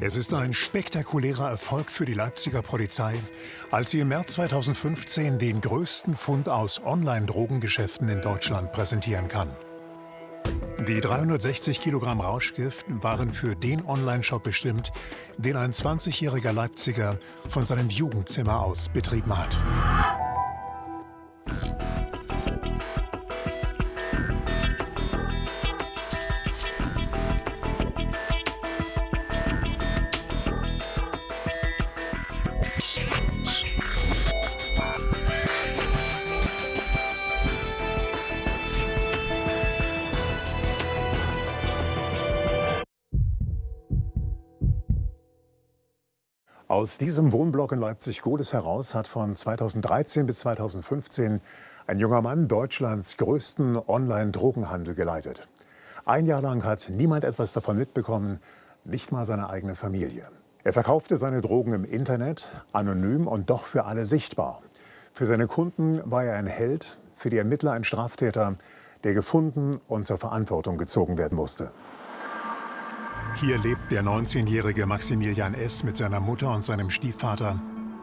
Es ist ein spektakulärer Erfolg für die Leipziger Polizei, als sie im März 2015 den größten Fund aus Online-Drogengeschäften in Deutschland präsentieren kann. Die 360 Kilogramm Rauschgift waren für den Online-Shop bestimmt, den ein 20-jähriger Leipziger von seinem Jugendzimmer aus betrieben hat. Aus diesem Wohnblock in Leipzig-Godes heraus hat von 2013 bis 2015 ein junger Mann Deutschlands größten Online-Drogenhandel geleitet. Ein Jahr lang hat niemand etwas davon mitbekommen, nicht mal seine eigene Familie. Er verkaufte seine Drogen im Internet, anonym und doch für alle sichtbar. Für seine Kunden war er ein Held, für die Ermittler ein Straftäter, der gefunden und zur Verantwortung gezogen werden musste. Hier lebt der 19-jährige Maximilian S. mit seiner Mutter und seinem Stiefvater,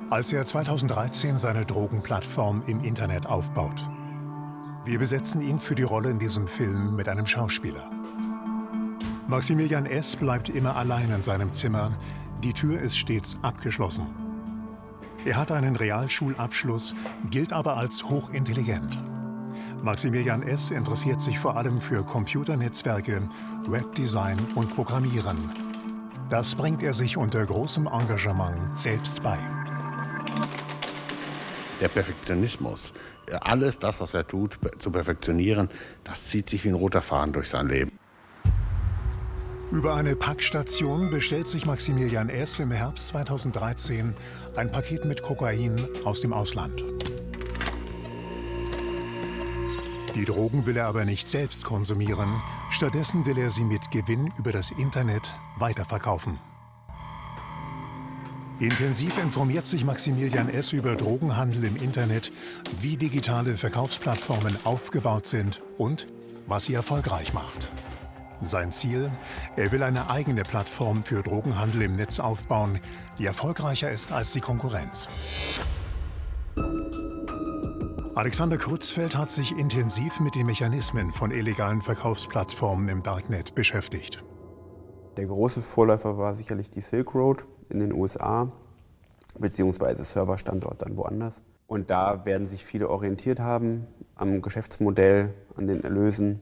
als er 2013 seine Drogenplattform im Internet aufbaut. Wir besetzen ihn für die Rolle in diesem Film mit einem Schauspieler. Maximilian S. bleibt immer allein in seinem Zimmer. Die Tür ist stets abgeschlossen. Er hat einen Realschulabschluss, gilt aber als hochintelligent. Maximilian S. interessiert sich vor allem für Computernetzwerke, Webdesign und Programmieren. Das bringt er sich unter großem Engagement selbst bei. Der Perfektionismus, alles das, was er tut, zu perfektionieren, das zieht sich wie ein roter Faden durch sein Leben. Über eine Packstation bestellt sich Maximilian S. im Herbst 2013 ein Paket mit Kokain aus dem Ausland. Die Drogen will er aber nicht selbst konsumieren. Stattdessen will er sie mit Gewinn über das Internet weiterverkaufen. Intensiv informiert sich Maximilian S. über Drogenhandel im Internet, wie digitale Verkaufsplattformen aufgebaut sind und was sie erfolgreich macht. Sein Ziel? Er will eine eigene Plattform für Drogenhandel im Netz aufbauen, die erfolgreicher ist als die Konkurrenz. Alexander Krutzfeld hat sich intensiv mit den Mechanismen von illegalen Verkaufsplattformen im Darknet beschäftigt. Der große Vorläufer war sicherlich die Silk Road in den USA, beziehungsweise Serverstandort dann woanders. Und da werden sich viele orientiert haben am Geschäftsmodell, an den Erlösen.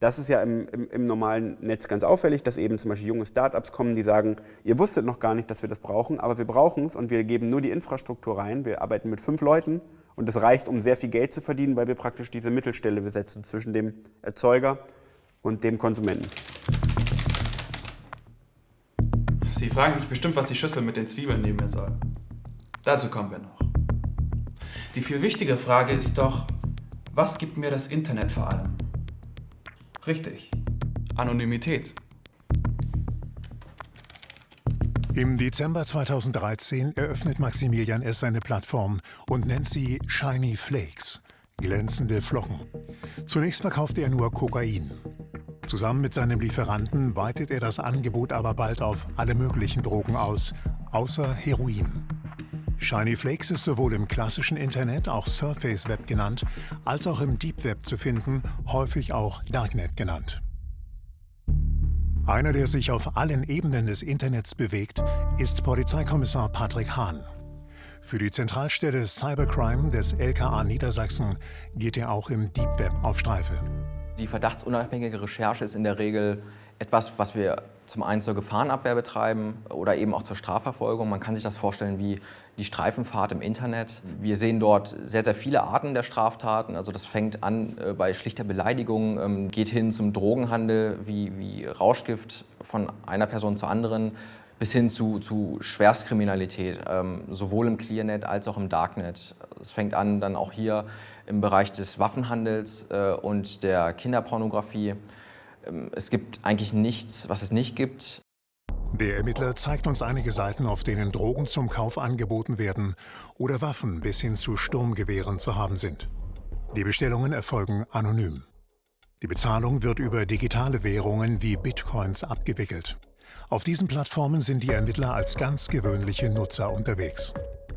Das ist ja im, im, im, normalen Netz ganz auffällig, dass eben zum Beispiel junge Startups kommen, die sagen, ihr wusstet noch gar nicht, dass wir das brauchen, aber wir brauchen es und wir geben nur die Infrastruktur rein. Wir arbeiten mit fünf Leuten und das reicht, um sehr viel Geld zu verdienen, weil wir praktisch diese Mittelstelle besetzen zwischen dem Erzeuger und dem Konsumenten. Sie fragen sich bestimmt, was die Schüssel mit den Zwiebeln neben mir soll. Dazu kommen wir noch. Die viel wichtige Frage ist doch, was gibt mir das Internet vor allem? Richtig, Anonymität. Im Dezember 2013 eröffnet Maximilian S. seine Plattform und nennt sie Shiny Flakes, glänzende Flocken. Zunächst verkauft er nur Kokain. Zusammen mit seinem Lieferanten weitet er das Angebot aber bald auf alle möglichen Drogen aus, außer Heroin. Shiny Flakes ist sowohl im klassischen Internet, auch Surface Web genannt, als auch im Deep Web zu finden, häufig auch Darknet genannt. Einer, der sich auf allen Ebenen des Internets bewegt, ist Polizeikommissar Patrick Hahn. Für die Zentralstelle Cybercrime des LKA Niedersachsen geht er auch im Deep Web auf Streife. Die verdachtsunabhängige Recherche ist in der Regel etwas, was wir zum einen zur Gefahrenabwehr betreiben oder eben auch zur Strafverfolgung. Man kann sich das vorstellen wie die Streifenfahrt im Internet. Wir sehen dort sehr, sehr viele Arten der Straftaten. Also das fängt an äh, bei schlichter Beleidigung, ähm, geht hin zum Drogenhandel wie, wie Rauschgift von einer Person zur anderen bis hin zu, zu Schwerstkriminalität, ähm, sowohl im Clearnet als auch im Darknet. Es fängt an dann auch hier im Bereich des Waffenhandels äh, und der Kinderpornografie. Ähm, es gibt eigentlich nichts, was es nicht gibt. Der Ermittler zeigt uns einige Seiten, auf denen Drogen zum Kauf angeboten werden oder Waffen bis hin zu Sturmgewehren zu haben sind. Die Bestellungen erfolgen anonym. Die Bezahlung wird über digitale Währungen wie Bitcoins abgewickelt. Auf diesen Plattformen sind die Ermittler als ganz gewöhnliche Nutzer unterwegs.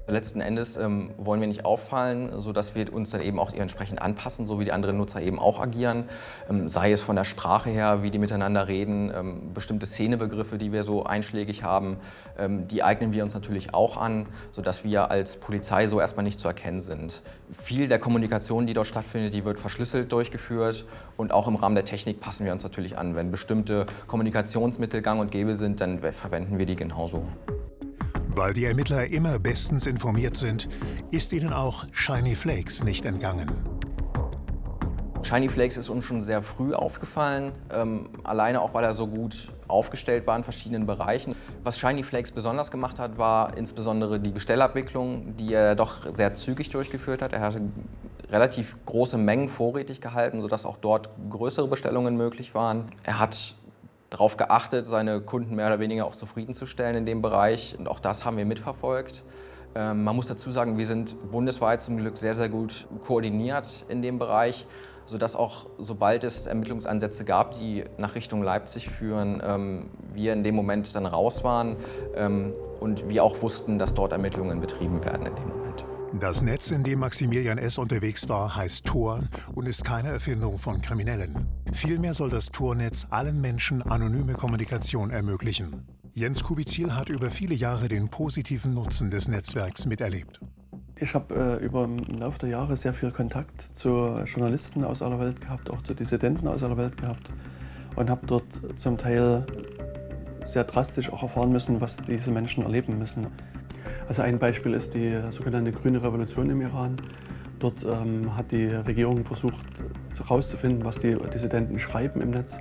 Letzten Endes ähm, wollen wir nicht auffallen, sodass wir uns dann eben auch entsprechend anpassen, so wie die anderen Nutzer eben auch agieren. Ähm, sei es von der Sprache her, wie die miteinander reden, ähm, bestimmte Szenebegriffe, die wir so einschlägig haben, ähm, die eignen wir uns natürlich auch an, sodass wir als Polizei so erstmal nicht zu erkennen sind. Viel der Kommunikation, die dort stattfindet, die wird verschlüsselt durchgeführt und auch im Rahmen der Technik passen wir uns natürlich an. Wenn bestimmte Kommunikationsmittel gang und gäbe sind, dann verwenden wir die genauso. Weil die Ermittler immer bestens informiert sind, ist ihnen auch Shiny Flakes nicht entgangen. Shiny Flakes ist uns schon sehr früh aufgefallen, ähm, alleine auch, weil er so gut aufgestellt war in verschiedenen Bereichen. Was Shiny Flakes besonders gemacht hat, war insbesondere die Bestellabwicklung, die er doch sehr zügig durchgeführt hat. Er hatte relativ große Mengen vorrätig gehalten, sodass auch dort größere Bestellungen möglich waren. Er hat darauf geachtet, seine Kunden mehr oder weniger auch zufriedenzustellen in dem Bereich. Und auch das haben wir mitverfolgt. Ähm, man muss dazu sagen, wir sind bundesweit zum Glück sehr, sehr gut koordiniert in dem Bereich, sodass auch, sobald es Ermittlungsansätze gab, die nach Richtung Leipzig führen, ähm, wir in dem Moment dann raus waren ähm, und wir auch wussten, dass dort Ermittlungen betrieben werden in dem Moment. Das Netz, in dem Maximilian S. unterwegs war, heißt Tor und ist keine Erfindung von Kriminellen. Vielmehr soll das Tornetz allen Menschen anonyme Kommunikation ermöglichen. Jens Kubizil hat über viele Jahre den positiven Nutzen des Netzwerks miterlebt. Ich habe äh, über den Laufe der Jahre sehr viel Kontakt zu Journalisten aus aller Welt gehabt, auch zu Dissidenten aus aller Welt gehabt und habe dort zum Teil sehr drastisch auch erfahren müssen, was diese Menschen erleben müssen. Also ein Beispiel ist die sogenannte Grüne Revolution im Iran. Dort ähm, hat die Regierung versucht herauszufinden, was die Dissidenten schreiben im Netz.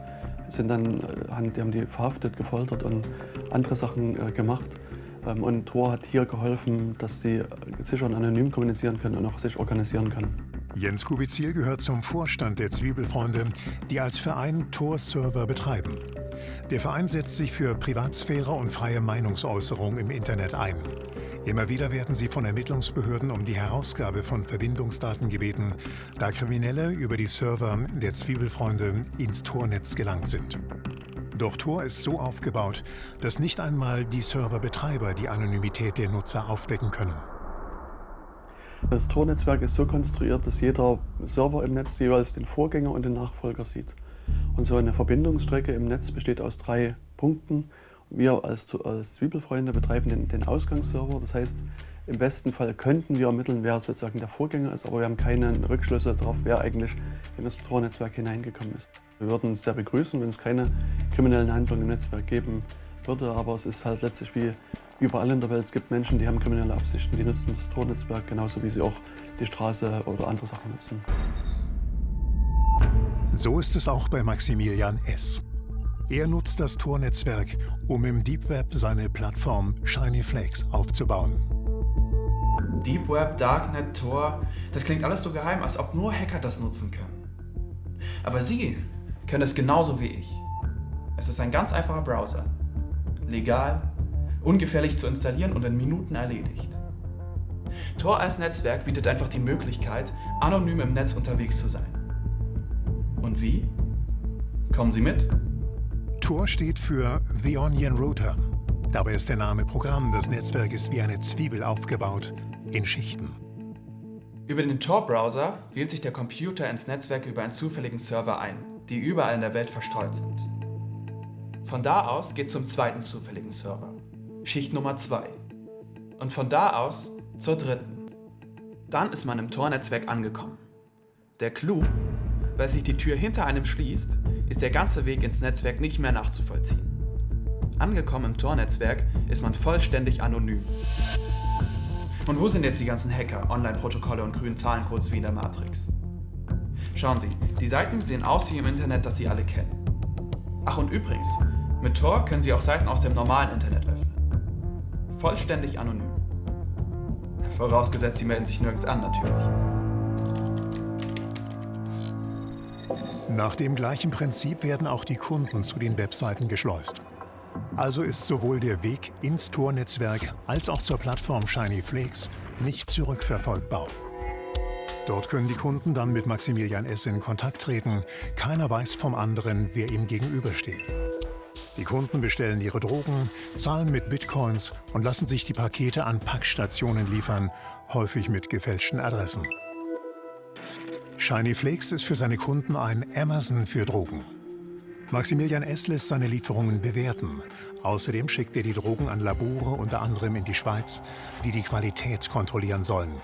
Sind dann, äh, die haben die verhaftet, gefoltert und andere Sachen äh, gemacht. Ähm, und Tor hat hier geholfen, dass sie sicher und anonym kommunizieren können und auch sich organisieren können. Jens Kubizil gehört zum Vorstand der Zwiebelfreunde, die als Verein Tor-Server betreiben. Der Verein setzt sich für Privatsphäre und freie Meinungsäußerung im Internet ein. Immer wieder werden sie von Ermittlungsbehörden um die Herausgabe von Verbindungsdaten gebeten, da Kriminelle über die Server der Zwiebelfreunde ins Tornetz gelangt sind. Doch Tor ist so aufgebaut, dass nicht einmal die Serverbetreiber die Anonymität der Nutzer aufdecken können. Das Tor-Netzwerk ist so konstruiert, dass jeder Server im Netz jeweils den Vorgänger und den Nachfolger sieht. Und so eine Verbindungsstrecke im Netz besteht aus drei Punkten. Wir als, als Zwiebelfreunde betreiben den, den Ausgangsserver. Das heißt, im besten Fall könnten wir ermitteln, wer sozusagen der Vorgänger ist, aber wir haben keine Rückschlüsse darauf, wer eigentlich in das Tor-Netzwerk hineingekommen ist. Wir würden es sehr begrüßen, wenn es keine kriminellen Handlungen im Netzwerk geben würde, aber es ist halt letztlich wie überall in der Welt. Es gibt Menschen, die haben kriminelle Absichten, die nutzen das Tor-Netzwerk genauso wie sie auch die Straße oder andere Sachen nutzen. So ist es auch bei Maximilian S. Er nutzt das Tor-Netzwerk, um im Deep Web seine Plattform Shiny Flakes aufzubauen. Deep Web, Darknet, Tor, das klingt alles so geheim, als ob nur Hacker das nutzen können. Aber Sie können es genauso wie ich. Es ist ein ganz einfacher Browser. Legal, ungefährlich zu installieren und in Minuten erledigt. Tor als Netzwerk bietet einfach die Möglichkeit, anonym im Netz unterwegs zu sein. Und wie? Kommen Sie mit? Tor steht für The Onion Router. Dabei ist der Name Programm. Das Netzwerk ist wie eine Zwiebel aufgebaut, in Schichten. Über den Tor-Browser wählt sich der Computer ins Netzwerk über einen zufälligen Server ein, die überall in der Welt verstreut sind. Von da aus geht zum zweiten zufälligen Server, Schicht Nummer 2. Und von da aus zur dritten. Dann ist man im Tor-Netzwerk angekommen. Der Clou weil sich die Tür hinter einem schließt, ist der ganze Weg ins Netzwerk nicht mehr nachzuvollziehen. Angekommen im Tor-Netzwerk ist man vollständig anonym. Und wo sind jetzt die ganzen Hacker, Online-Protokolle und grünen Zahlencodes wie in der Matrix? Schauen Sie, die Seiten sehen aus wie im Internet, das Sie alle kennen. Ach und übrigens, mit Tor können Sie auch Seiten aus dem normalen Internet öffnen. Vollständig anonym. Vorausgesetzt, Sie melden sich nirgends an natürlich. Nach dem gleichen Prinzip werden auch die Kunden zu den Webseiten geschleust. Also ist sowohl der Weg ins Tor-Netzwerk als auch zur Plattform Shiny Flakes nicht zurückverfolgbar. Dort können die Kunden dann mit Maximilian S. in Kontakt treten. Keiner weiß vom anderen, wer ihm gegenübersteht. Die Kunden bestellen ihre Drogen, zahlen mit Bitcoins und lassen sich die Pakete an Packstationen liefern, häufig mit gefälschten Adressen. Shiny Flakes ist für seine Kunden ein Amazon für Drogen. Maximilian S. lässt seine Lieferungen bewerten. Außerdem schickt er die Drogen an Labore, unter anderem in die Schweiz, die die Qualität kontrollieren sollen.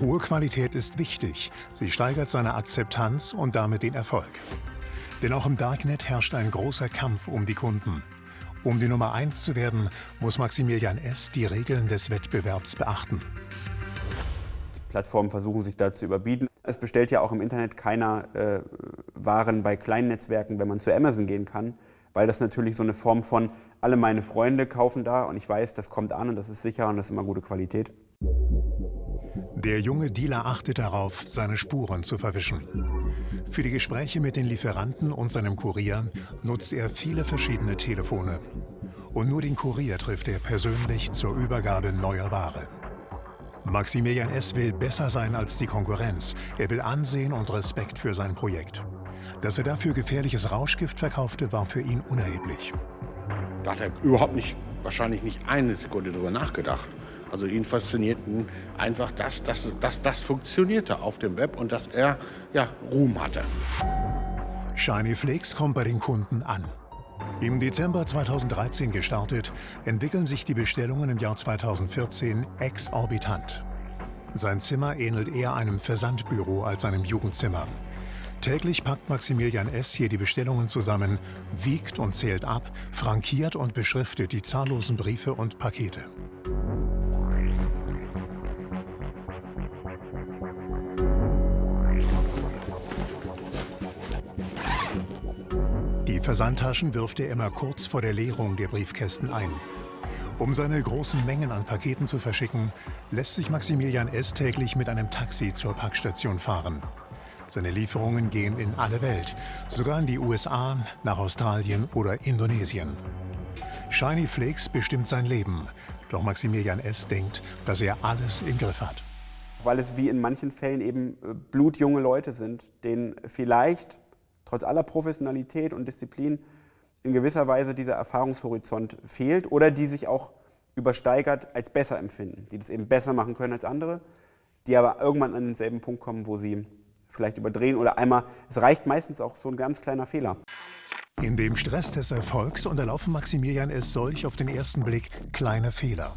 Hohe Qualität ist wichtig. Sie steigert seine Akzeptanz und damit den Erfolg. Denn auch im Darknet herrscht ein großer Kampf um die Kunden. Um die Nummer 1 zu werden, muss Maximilian S. die Regeln des Wettbewerbs beachten. Die Plattformen versuchen sich da zu überbieten. Es bestellt ja auch im Internet keiner äh, Waren bei kleinen Netzwerken, wenn man zu Amazon gehen kann, weil das natürlich so eine Form von, alle meine Freunde kaufen da und ich weiß, das kommt an und das ist sicher und das ist immer gute Qualität. Der junge Dealer achtet darauf, seine Spuren zu verwischen. Für die Gespräche mit den Lieferanten und seinem Kurier nutzt er viele verschiedene Telefone. Und nur den Kurier trifft er persönlich zur Übergabe neuer Ware. Maximilian S. will besser sein als die Konkurrenz. Er will Ansehen und Respekt für sein Projekt. Dass er dafür gefährliches Rauschgift verkaufte, war für ihn unerheblich. Da hat er überhaupt nicht, wahrscheinlich nicht eine Sekunde drüber nachgedacht. Also ihn faszinierten einfach, dass, dass, dass das funktionierte auf dem Web und dass er ja, Ruhm hatte. Shiny Flakes kommt bei den Kunden an. Im Dezember 2013 gestartet, entwickeln sich die Bestellungen im Jahr 2014 exorbitant. Sein Zimmer ähnelt eher einem Versandbüro als einem Jugendzimmer. Täglich packt Maximilian S. hier die Bestellungen zusammen, wiegt und zählt ab, frankiert und beschriftet die zahllosen Briefe und Pakete. Versandtaschen wirft er immer kurz vor der Leerung der Briefkästen ein. Um seine großen Mengen an Paketen zu verschicken, lässt sich Maximilian S. täglich mit einem Taxi zur Packstation fahren. Seine Lieferungen gehen in alle Welt, sogar in die USA, nach Australien oder Indonesien. Shiny Flakes bestimmt sein Leben, doch Maximilian S. denkt, dass er alles im Griff hat. Weil es wie in manchen Fällen eben blutjunge Leute sind, denen vielleicht trotz aller Professionalität und Disziplin in gewisser Weise dieser Erfahrungshorizont fehlt oder die sich auch übersteigert als besser empfinden, die das eben besser machen können als andere, die aber irgendwann an denselben Punkt kommen, wo sie vielleicht überdrehen oder einmal, es reicht meistens auch so ein ganz kleiner Fehler. In dem Stress des Erfolgs unterlaufen Maximilian es solch auf den ersten Blick kleine Fehler.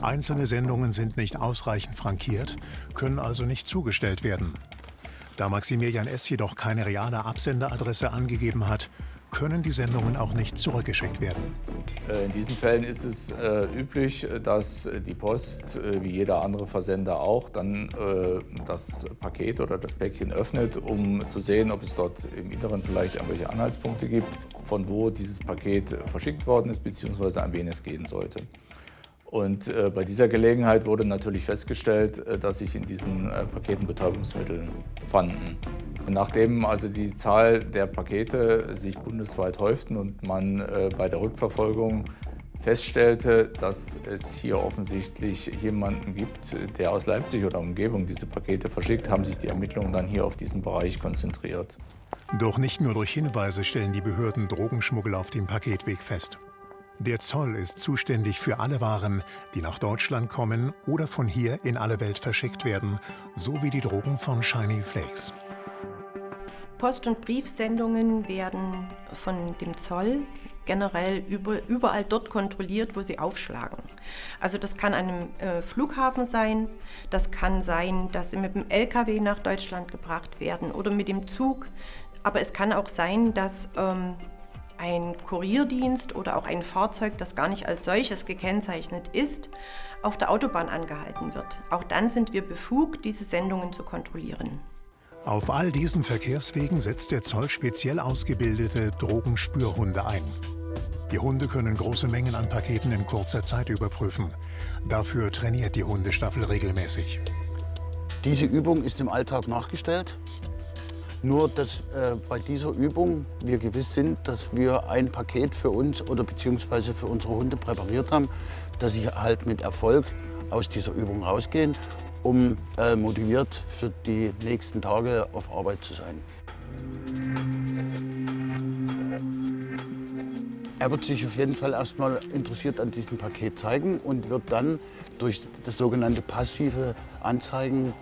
Einzelne Sendungen sind nicht ausreichend frankiert, können also nicht zugestellt werden. Da Maximilian S. jedoch keine reale Absenderadresse angegeben hat, können die Sendungen auch nicht zurückgeschickt werden. Äh, in diesen Fällen ist es äh, üblich, dass die Post, äh, wie jeder andere Versender auch, dann äh, das Paket oder das Päckchen öffnet, um zu sehen, ob es dort im Inneren vielleicht irgendwelche Anhaltspunkte gibt, von wo dieses Paket verschickt worden ist, beziehungsweise an wen es gehen sollte. Und äh, bei dieser Gelegenheit wurde natürlich festgestellt, äh, dass sich in diesen äh, Paketen Betäubungsmittel fanden. Nachdem also die Zahl der Pakete sich bundesweit häuften und man äh, bei der Rückverfolgung feststellte, dass es hier offensichtlich jemanden gibt, der aus Leipzig oder Umgebung diese Pakete verschickt, haben sich die Ermittlungen dann hier auf diesen Bereich konzentriert. Doch nicht nur durch Hinweise stellen die Behörden Drogenschmuggel auf dem Paketweg fest. Der Zoll ist zuständig für alle Waren, die nach Deutschland kommen oder von hier in alle Welt verschickt werden, sowie die Drogen von Shiny Flakes. Post- und Briefsendungen werden von dem Zoll generell überall dort kontrolliert, wo sie aufschlagen. Also das kann an einem äh, Flughafen sein, das kann sein, dass sie mit dem LKW nach Deutschland gebracht werden oder mit dem Zug. Aber es kann auch sein, dass ähm, ein Kurierdienst oder auch ein Fahrzeug, das gar nicht als solches gekennzeichnet ist, auf der Autobahn angehalten wird. Auch dann sind wir befugt, diese Sendungen zu kontrollieren. Auf all diesen Verkehrswegen setzt der Zoll speziell ausgebildete Drogenspürhunde ein. Die Hunde können große Mengen an Paketen in kurzer Zeit überprüfen. Dafür trainiert die Hundestaffel regelmäßig. Diese Übung ist im Alltag nachgestellt. Nur, dass äh, bei dieser Übung wir gewiss sind, dass wir ein Paket für uns oder beziehungsweise für unsere Hunde präpariert haben, dass sie halt mit Erfolg aus dieser Übung rausgehen um äh, motiviert für die nächsten Tage auf Arbeit zu sein. Er wird sich auf jeden Fall erstmal interessiert an diesem Paket zeigen und wird dann durch das sogenannte passive Anzeigen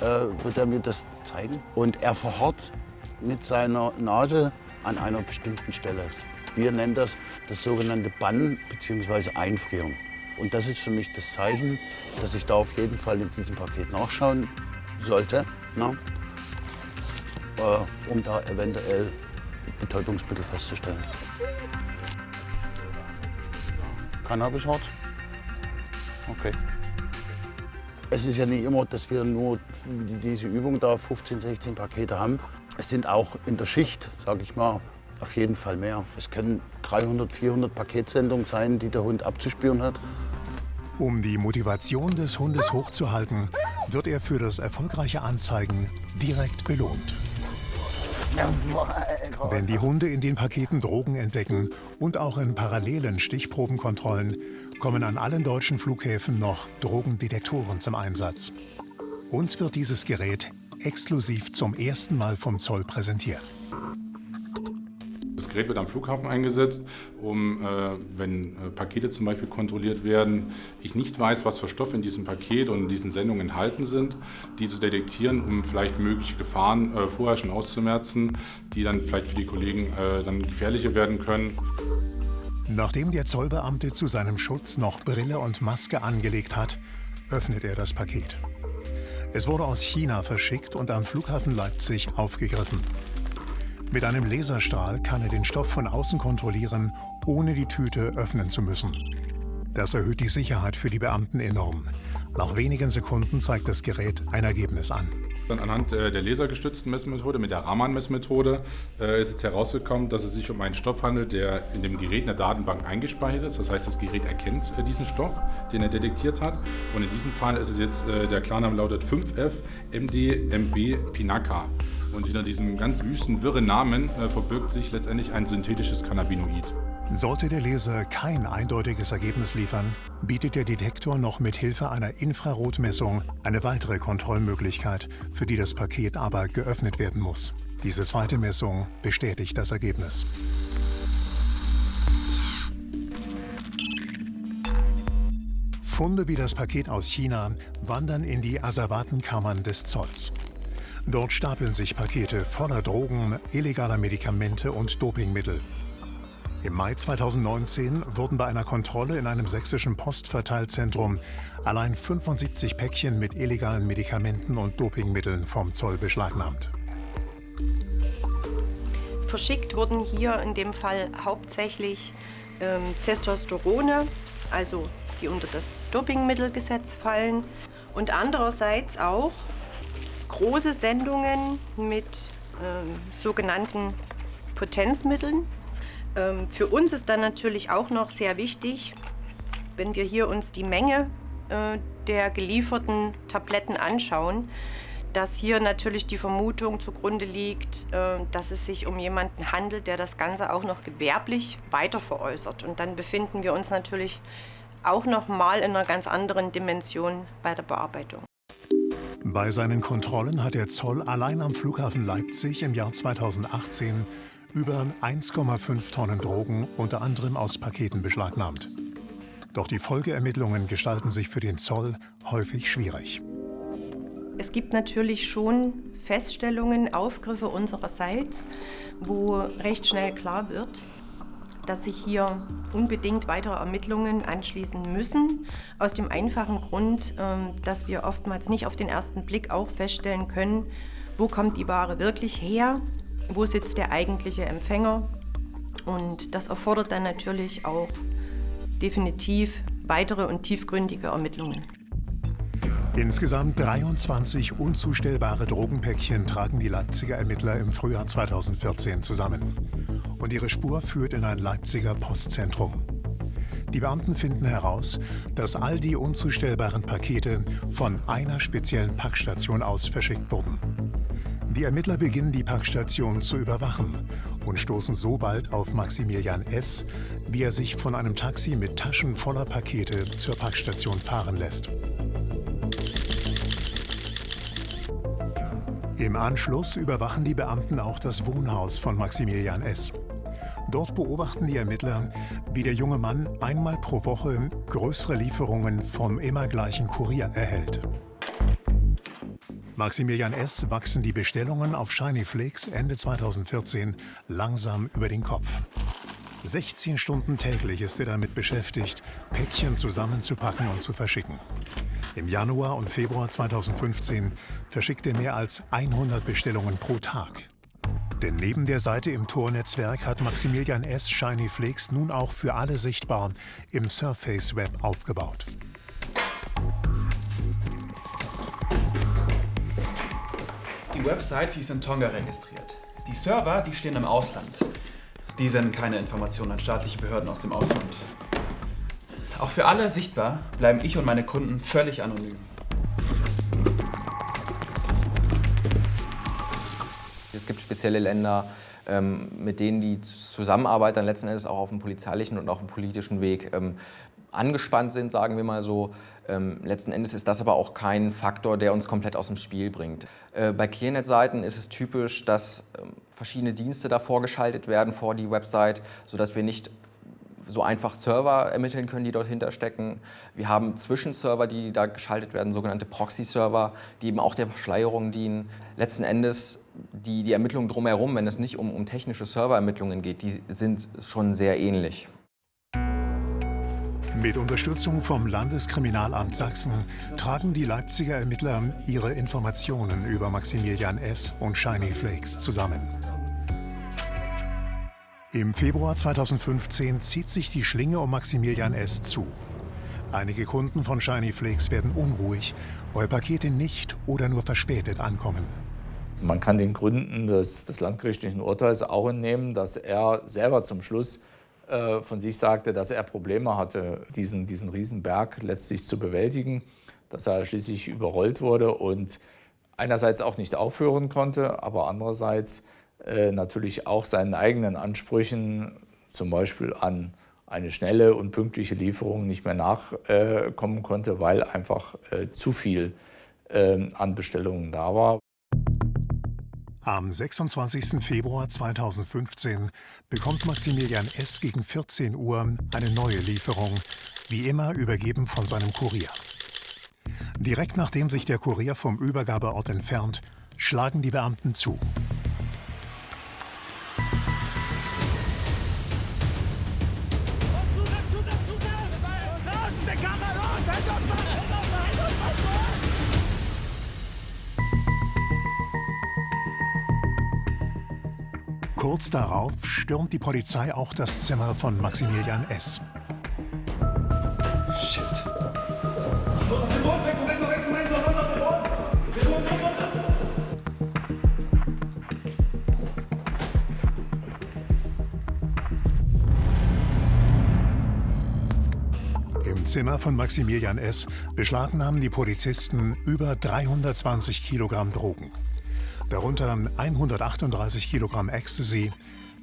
wird er mir das zeigen. Und er verharrt mit seiner Nase an einer bestimmten Stelle. Wir nennen das das sogenannte Bannen bzw. Einfrieren. Und das ist für mich das Zeichen, dass ich da auf jeden Fall in diesem Paket nachschauen sollte, na, äh, um da eventuell Betäubungsmittel festzustellen. Cannabisharz? Okay. Es ist ja nicht immer, dass wir nur diese Übung da 15, 16 Pakete haben. Es sind auch in der Schicht, sage ich mal, auf jeden Fall mehr. Es können 300, 400 Paketsendungen sein, die der Hund abzuspüren hat. Um die Motivation des Hundes hochzuhalten, wird er für das erfolgreiche Anzeigen direkt belohnt. Wenn die Hunde in den Paketen Drogen entdecken und auch in parallelen Stichprobenkontrollen, kommen an allen deutschen Flughäfen noch Drogendetektoren zum Einsatz. Uns wird dieses Gerät exklusiv zum ersten Mal vom Zoll präsentiert. Das Gerät wird am Flughafen eingesetzt, um, äh, wenn äh, Pakete zum Beispiel kontrolliert werden, ich nicht weiß, was für Stoffe in diesem Paket und in diesen Sendungen enthalten sind, die zu detektieren, um vielleicht mögliche Gefahren äh, vorher schon auszumerzen, die dann vielleicht für die Kollegen äh, dann gefährlicher werden können. Nachdem der Zollbeamte zu seinem Schutz noch Brille und Maske angelegt hat, öffnet er das Paket. Es wurde aus China verschickt und am Flughafen Leipzig aufgegriffen. Mit einem Laserstrahl kann er den Stoff von außen kontrollieren, ohne die Tüte öffnen zu müssen. Das erhöht die Sicherheit für die Beamten enorm. Nach wenigen Sekunden zeigt das Gerät ein Ergebnis an. Dann anhand äh, der lasergestützten Messmethode, mit der Raman-Messmethode, äh, ist jetzt herausgekommen, dass es sich um einen Stoff handelt, der in dem Gerät in der Datenbank eingespeichert ist. Das heißt, das Gerät erkennt äh, diesen Stoff, den er detektiert hat. Und in diesem Fall ist es jetzt, der Klarname lautet 5F MDMB Pinaka. Und hinter diesem ganz wüsten, wirren Namen verbirgt sich letztendlich ein synthetisches Cannabinoid. Sollte der Leser kein eindeutiges Ergebnis liefern, bietet der Detektor noch mit Hilfe einer Infrarotmessung eine weitere Kontrollmöglichkeit, für die das Paket aber geöffnet werden muss. Diese zweite Messung bestätigt das Ergebnis. Funde wie das Paket aus China wandern in die Asservatenkammern des Zolls. Dort stapeln sich Pakete voller Drogen, illegaler Medikamente und Dopingmittel. Im Mai 2019 wurden bei einer Kontrolle in einem sächsischen Postverteilzentrum allein 75 Päckchen mit illegalen Medikamenten und Dopingmitteln vom Zoll beschlagnahmt. Verschickt wurden hier in dem Fall hauptsächlich ähm, Testosterone, also die unter das Dopingmittelgesetz fallen, und andererseits auch große Sendungen mit ähm, sogenannten Potenzmitteln. Ähm, für uns ist dann natürlich auch noch sehr wichtig, wenn wir hier uns die Menge äh, der gelieferten Tabletten anschauen, dass hier natürlich die Vermutung zugrunde liegt, äh, dass es sich um jemanden handelt, der das Ganze auch noch gewerblich weiter veräußert. Und dann befinden wir uns natürlich auch noch mal in einer ganz anderen Dimension bei der Bearbeitung. Bei seinen Kontrollen hat der Zoll allein am Flughafen Leipzig im Jahr 2018 über 1,5 Tonnen Drogen, unter anderem aus Paketen, beschlagnahmt. Doch die Folgeermittlungen gestalten sich für den Zoll häufig schwierig. Es gibt natürlich schon Feststellungen, Aufgriffe unsererseits, wo recht schnell klar wird, dass sich hier unbedingt weitere Ermittlungen anschließen müssen. Aus dem einfachen Grund, ähm, dass wir oftmals nicht auf den ersten Blick auch feststellen können, wo kommt die Ware wirklich her, wo sitzt der eigentliche Empfänger. Und das erfordert dann natürlich auch definitiv weitere und tiefgründige Ermittlungen. Insgesamt 23 unzustellbare Drogenpäckchen tragen die Leipziger Ermittler im Frühjahr 2014 zusammen und ihre Spur führt in ein Leipziger Postzentrum. Die Beamten finden heraus, dass all die unzustellbaren Pakete von einer speziellen Packstation aus verschickt wurden. Die Ermittler beginnen die Packstation zu überwachen und stoßen so bald auf Maximilian S., wie er sich von einem Taxi mit Taschen voller Pakete zur Packstation fahren lässt. Im Anschluss überwachen die Beamten auch das Wohnhaus von Maximilian S. Dort beobachten die Ermittler, wie der junge Mann einmal pro Woche größere Lieferungen vom immer gleichen Kurier erhält. Maximilian S. wachsen die Bestellungen auf Shiny Flakes Ende 2014 langsam über den Kopf. 16 Stunden täglich ist er damit beschäftigt, Päckchen zusammenzupacken und zu verschicken. Im Januar und Februar 2015 verschickt er mehr als 100 Bestellungen pro Tag. Denn neben der Seite im Tor-Netzwerk hat Maximilian S. Shiny Flakes nun auch für alle sichtbar im Surface Web aufgebaut. Die Website, die ist in Tonga registriert. Die Server, die stehen im Ausland. Die senden keine Informationen an staatliche Behörden aus dem Ausland. Auch für alle sichtbar bleiben ich und meine Kunden völlig anonym. Es gibt spezielle Länder, ähm, mit denen die Zusammenarbeit dann letzten Endes auch auf dem polizeilichen und auch dem politischen Weg ähm, angespannt sind, sagen wir mal so. Ähm, letzten Endes ist das aber auch kein Faktor, der uns komplett aus dem Spiel bringt. Äh, bei Clearnet-Seiten ist es typisch, dass verschiedene Dienste da vorgeschaltet werden vor die Website, sodass wir nicht so einfach Server ermitteln können, die dort hinterstecken. Wir haben Zwischenserver, die da geschaltet werden, sogenannte Proxy-Server, die eben auch der Verschleierung dienen. Letzten Endes die, die Ermittlungen drumherum, wenn es nicht um, um technische Serverermittlungen geht, die sind schon sehr ähnlich. Mit Unterstützung vom Landeskriminalamt Sachsen tragen die Leipziger Ermittler ihre Informationen über Maximilian S. und Shiny Flakes zusammen. Im Februar 2015 zieht sich die Schlinge um Maximilian S. zu. Einige Kunden von Shiny Flakes werden unruhig, weil Pakete nicht oder nur verspätet ankommen. Man kann den Gründen des, des landgerichtlichen Urteils auch entnehmen, dass er selber zum Schluss äh, von sich sagte, dass er Probleme hatte, diesen, diesen Riesenberg letztlich zu bewältigen, dass er schließlich überrollt wurde und einerseits auch nicht aufhören konnte, aber andererseits äh, natürlich auch seinen eigenen Ansprüchen, zum Beispiel an eine schnelle und pünktliche Lieferung nicht mehr nachkommen konnte, weil einfach äh, zu viel ähm, an Bestellungen da war. Am 26. Februar 2015 bekommt Maximilian S. gegen 14 Uhr eine neue Lieferung, wie immer übergeben von seinem Kurier. Direkt nachdem sich der Kurier vom Übergabeort entfernt, schlagen die Beamten zu. Kurz darauf stürmt die Polizei auch das Zimmer von Maximilian S. Shit. Im Zimmer von Maximilian S. beschlagnahmen die Polizisten über 320 Kilogramm Drogen. Darunter 138 Kilogramm Ecstasy,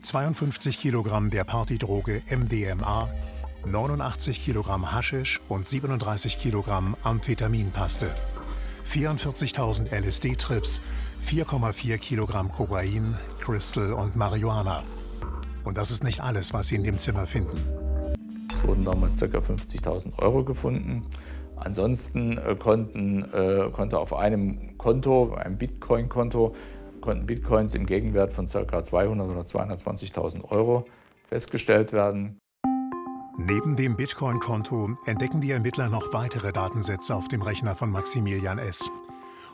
52 Kilogramm der Partydroge MDMA, 89 Kilogramm Haschisch und 37 Kilogramm Amphetaminpaste, 44.000 LSD-Trips, 4,4 Kilogramm Kokain, Crystal und Marihuana. Und das ist nicht alles, was Sie in dem Zimmer finden. Es wurden damals ca. 50.000 Euro gefunden. Ansonsten äh, konnten, äh, konnte auf einem Konto, einem Bitcoin-Konto, konnten Bitcoins im Gegenwert von ca. 200.000 oder 220.000 Euro festgestellt werden. Neben dem Bitcoin-Konto entdecken die Ermittler noch weitere Datensätze auf dem Rechner von Maximilian S.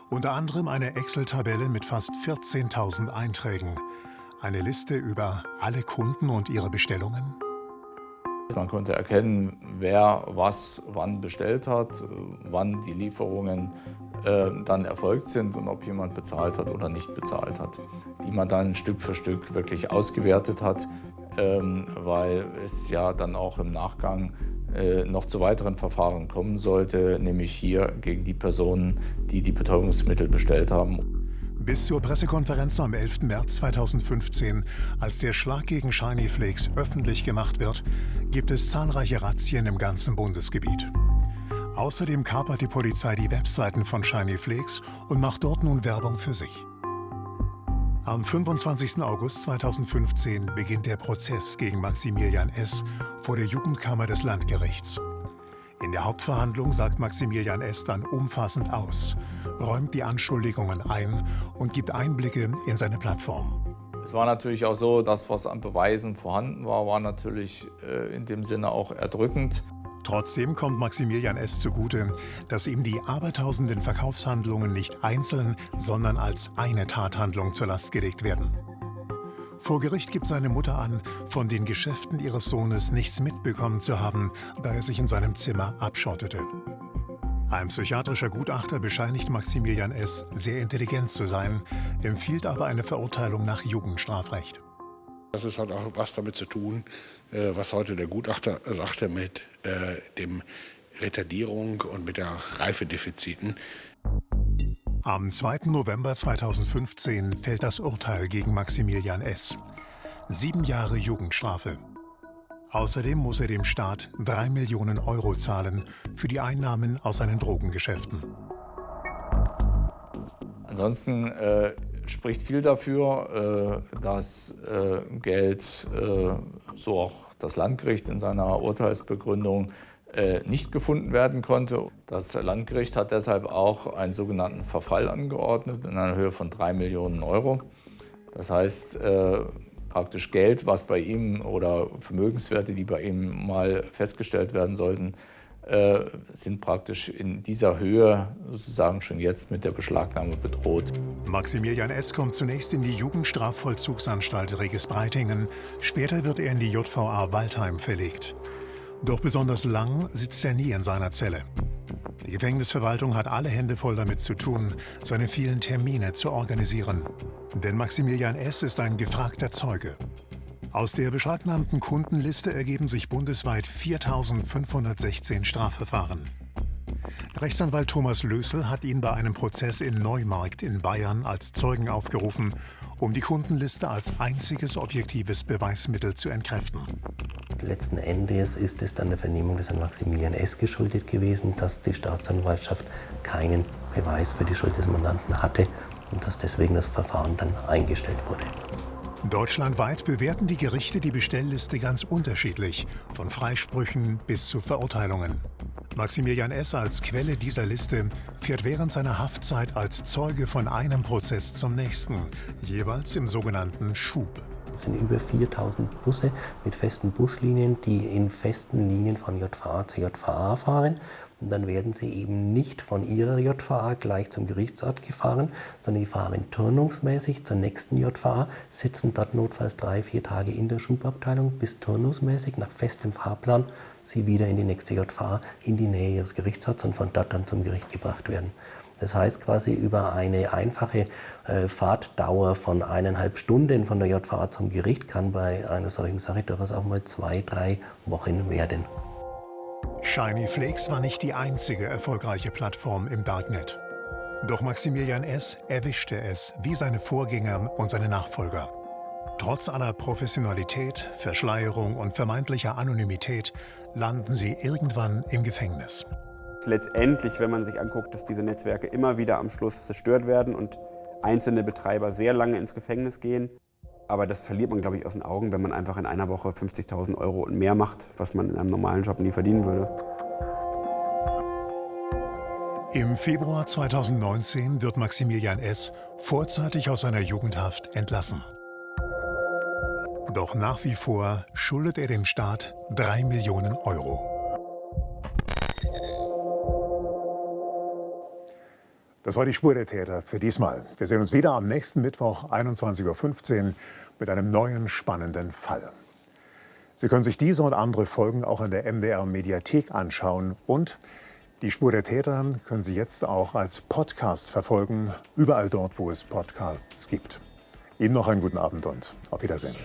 Unter anderem eine Excel-Tabelle mit fast 14.000 Einträgen. Eine Liste über alle Kunden und ihre Bestellungen. Man konnte erkennen, wer was wann bestellt hat, wann die Lieferungen äh, dann erfolgt sind und ob jemand bezahlt hat oder nicht bezahlt hat. Die man dann Stück für Stück wirklich ausgewertet hat, ähm, weil es ja dann auch im Nachgang äh, noch zu weiteren Verfahren kommen sollte, nämlich hier gegen die Personen, die die Betäubungsmittel bestellt haben. Bis zur Pressekonferenz am 11. März 2015, als der Schlag gegen Shiny Flakes öffentlich gemacht wird, gibt es zahlreiche Razzien im ganzen Bundesgebiet. Außerdem kapert die Polizei die Webseiten von Shiny Flakes und macht dort nun Werbung für sich. Am 25. August 2015 beginnt der Prozess gegen Maximilian S. vor der Jugendkammer des Landgerichts. In der Hauptverhandlung sagt Maximilian S. dann umfassend aus, räumt die Anschuldigungen ein und gibt Einblicke in seine Plattform. Es war natürlich auch so, dass was an Beweisen vorhanden war, war natürlich äh, in dem Sinne auch erdrückend. Trotzdem kommt Maximilian S. zugute, dass ihm die abertausenden Verkaufshandlungen nicht einzeln, sondern als eine Tathandlung zur Last gelegt werden. Vor Gericht gibt seine Mutter an, von den Geschäften ihres Sohnes nichts mitbekommen zu haben, da er sich in seinem Zimmer abschottete. Ein psychiatrischer Gutachter bescheinigt Maximilian S., sehr intelligent zu sein, empfiehlt aber eine Verurteilung nach Jugendstrafrecht. Das ist halt auch was damit zu tun, äh, was heute der Gutachter sagte mit äh, dem Retardierung und mit der Reifedefiziten. Am 2. November 2015 fällt das Urteil gegen Maximilian S. Sieben Jahre Jugendstrafe. Außerdem muss er dem Staat drei Millionen Euro zahlen für die Einnahmen aus seinen Drogengeschäften. Ansonsten äh, spricht viel dafür, äh, dass äh, Geld, äh, so auch das Landgericht in seiner Urteilsbegründung, nicht gefunden werden konnte. Das Landgericht hat deshalb auch einen sogenannten Verfall angeordnet in einer Höhe von drei Millionen Euro. Das heißt, äh, praktisch Geld, was bei ihm oder Vermögenswerte, die bei ihm mal festgestellt werden sollten, äh, sind praktisch in dieser Höhe sozusagen schon jetzt mit der Beschlagnahme bedroht. Maximilian S. kommt zunächst in die Jugendstrafvollzugsanstalt Regis-Breitingen. Später wird er in die JVA Waldheim verlegt. Doch besonders lang sitzt er nie in seiner Zelle. Die Gefängnisverwaltung hat alle Hände voll damit zu tun, seine vielen Termine zu organisieren. Denn Maximilian S. ist ein gefragter Zeuge. Aus der beschlagnahmten Kundenliste ergeben sich bundesweit 4.516 Strafverfahren. Rechtsanwalt Thomas Lösel hat ihn bei einem Prozess in Neumarkt in Bayern als Zeugen aufgerufen, um die Kundenliste als einziges objektives Beweismittel zu entkräften. Letzten Endes ist es dann der Vernehmung des Herrn Maximilian S. geschuldet gewesen, dass die Staatsanwaltschaft keinen Beweis für die Schuld des Mandanten hatte und dass deswegen das Verfahren dann eingestellt wurde. Deutschlandweit bewerten die Gerichte die Bestellliste ganz unterschiedlich, von Freisprüchen bis zu Verurteilungen. Maximilian S. als Quelle dieser Liste fährt während seiner Haftzeit als Zeuge von einem Prozess zum nächsten, jeweils im sogenannten Schub. Es sind über 4000 Busse mit festen Buslinien, die in festen Linien von JVA zu JVA fahren. Und dann werden sie eben nicht von ihrer JVA gleich zum Gerichtsort gefahren, sondern die fahren turnungsmäßig zur nächsten JVA, sitzen dort notfalls drei, vier Tage in der Schubabteilung, bis turnungsmäßig nach festem Fahrplan sie wieder in die nächste JVA, in die Nähe ihres Gerichtsorts und von dort dann zum Gericht gebracht werden. Das heißt quasi über eine einfache äh, Fahrtdauer von eineinhalb Stunden von der JVA zum Gericht kann bei einer solchen Sache durchaus auch mal zwei, drei Wochen werden. Shiny Flakes war nicht die einzige erfolgreiche Plattform im Darknet. Doch Maximilian S. erwischte es wie seine Vorgänger und seine Nachfolger. Trotz aller Professionalität, Verschleierung und vermeintlicher Anonymität landen sie irgendwann im Gefängnis. Letztendlich, wenn man sich anguckt, dass diese Netzwerke immer wieder am Schluss zerstört werden und einzelne Betreiber sehr lange ins Gefängnis gehen. Aber das verliert man, glaube ich, aus den Augen, wenn man einfach in einer Woche 50.000 Euro und mehr macht, was man in einem normalen Job nie verdienen würde. Im Februar 2019 wird Maximilian S. vorzeitig aus seiner Jugendhaft entlassen. Doch nach wie vor schuldet er dem Staat 3 Millionen Euro. Das war die Spur der Täter für diesmal. Wir sehen uns wieder am nächsten Mittwoch 21.15 Uhr mit einem neuen spannenden Fall. Sie können sich diese und andere Folgen auch in der MDR Mediathek anschauen und die Spur der Täter können Sie jetzt auch als Podcast verfolgen, überall dort, wo es Podcasts gibt. Ihnen noch einen guten Abend und auf Wiedersehen.